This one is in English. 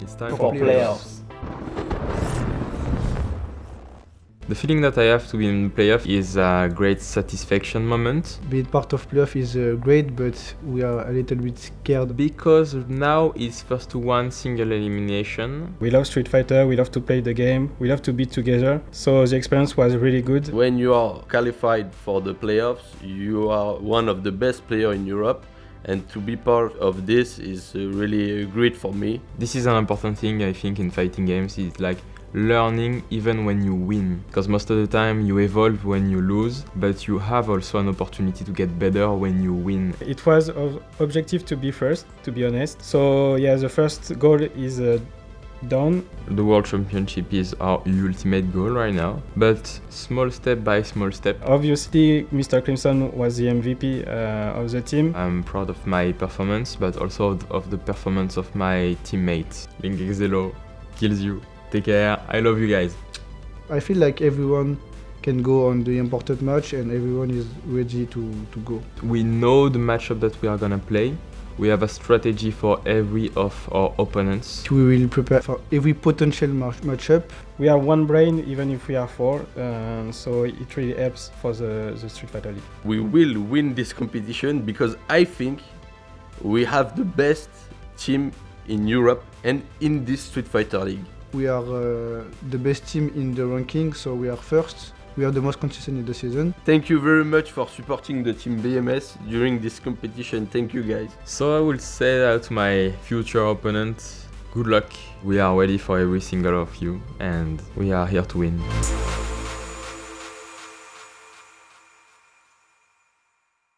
It's time for playoffs. The feeling that I have to be in playoff is a great satisfaction moment Being part of playoff is uh, great, but we are a little bit scared. because now it's first to one single elimination. We love Street Fighter, we love to play the game, we love to be together. So the experience was really good. When you are qualified for the playoffs, you are one of the best players in Europe. And to be part of this is uh, really great for me. This is an important thing I think in fighting games. It's like learning even when you win because most of the time you evolve when you lose but you have also an opportunity to get better when you win It was of objective to be first, to be honest. So yeah, the first goal is uh, done. the world championship is our ultimate goal right now but small step by small step Obviously, Mr. Crimson was the MVP uh, of the team. i'm proud of my performance but also of the performance of my teammates Linkexelo kills you take care i love you guys I feel like everyone can go on the important match and everyone is ready to, to go. we know the matchup that we are gonna play we have a strategy for every of our opponents We will prepare for every potential match matchup. We are one brain, even if we are four, uh, so it really helps for the, the Street Fighter League. We will win this competition because I think we have the best team in Europe and in this Street Fighter League. We are uh, the best team in the ranking, so we are first. We are the most consistent in the season. Thank you very much for supporting the team BMS during this competition. Thank you guys. So I will say that to my future opponent, good luck. We are ready for every single of you and we are here to win.